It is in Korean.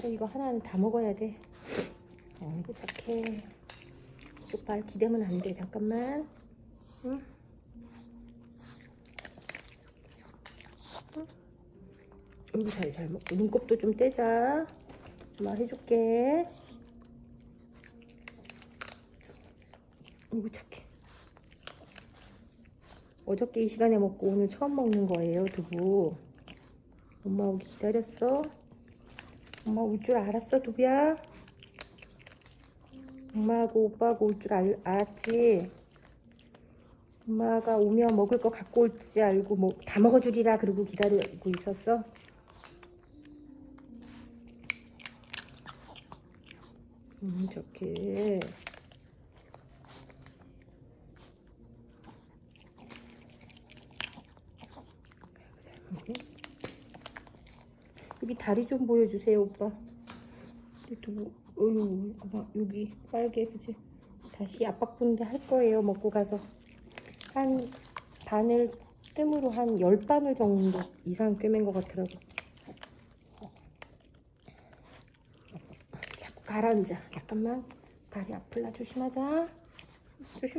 하루 이거 하나는 다 먹어야 돼. 어이구 착해. 이쪽 발 기대면 안 돼. 잠깐만. 응? 응? 잘, 잘 먹고. 눈곱도 좀 떼자. 엄마 해줄게. 어이구 착해. 어저께 이 시간에 먹고 오늘 처음 먹는 거예요, 두부. 엄마 오기 기다렸어? 엄마 올 줄 알았어, 두비야? 엄마하고 오빠하고 올 줄 알았지? 엄마가 오면 먹을 거 갖고 올 줄 알고 뭐 다 먹어주리라 그러고 기다리고 있었어? 음, 좋게. 잘 먹네. 여기 다리 좀 보여주세요, 오빠. 유튜브, 어유, 여기 빨개, 그지? 다시 압박분대 할 거예요, 먹고 가서. 한 바늘, 뜸으로 한 10바늘 정도 이상 꿰맨 것 같더라고. 자꾸 가라앉아. 잠깐만. 다리 아플라 조심하자. 조심.